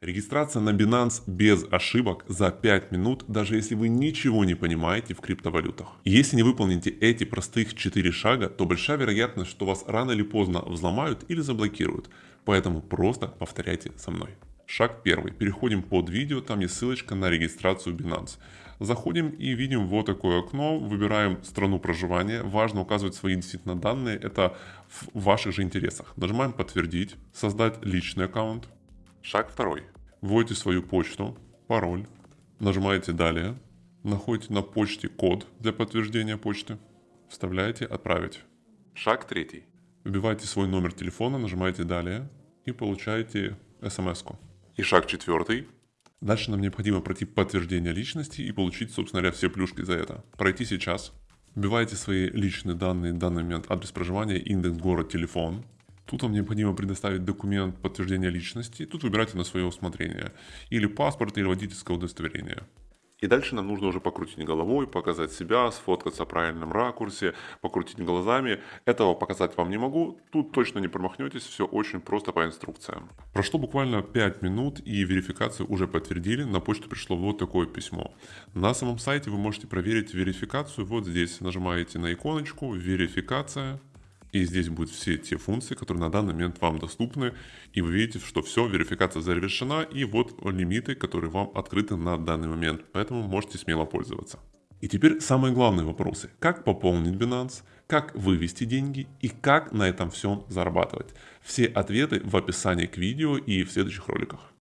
Регистрация на Binance без ошибок за 5 минут, даже если вы ничего не понимаете в криптовалютах. Если не выполните эти простых 4 шага, то большая вероятность, что вас рано или поздно взломают или заблокируют. Поэтому просто повторяйте со мной. Шаг первый. Переходим под видео, там есть ссылочка на регистрацию Binance. Заходим и видим вот такое окно, выбираем страну проживания. Важно указывать свои действительно данные, это в ваших же интересах. Нажимаем подтвердить, создать личный аккаунт. Шаг второй. Вводите свою почту, пароль, нажимаете «Далее», находите на почте код для подтверждения почты, вставляете «Отправить». Шаг третий. Вбиваете свой номер телефона, нажимаете «Далее» и получаете смс-ку. И шаг четвертый. Дальше нам необходимо пройти подтверждение личности и получить, собственно говоря, все плюшки за это. Пройти сейчас. Вбиваете свои личные данные, в данный момент адрес проживания, индекс, город, телефон. Тут вам необходимо предоставить документ подтверждения личности. Тут выбирайте на свое усмотрение. Или паспорт, или водительское удостоверение. И дальше нам нужно уже покрутить головой, показать себя, сфоткаться в правильном ракурсе, покрутить глазами. Этого показать вам не могу, тут точно не промахнетесь, все очень просто по инструкциям. Прошло буквально 5 минут и верификацию уже подтвердили, на почту пришло вот такое письмо. На самом сайте вы можете проверить верификацию вот здесь. Нажимаете на иконочку «Верификация», и здесь будут все те функции, которые на данный момент вам доступны. И вы видите, что все, верификация завершена. И вот лимиты, которые вам открыты на данный момент. Поэтому можете смело пользоваться. И теперь самые главные вопросы. Как пополнить Binance, как вывести деньги и как на этом всем зарабатывать. Все ответы в описании к видео и в следующих роликах.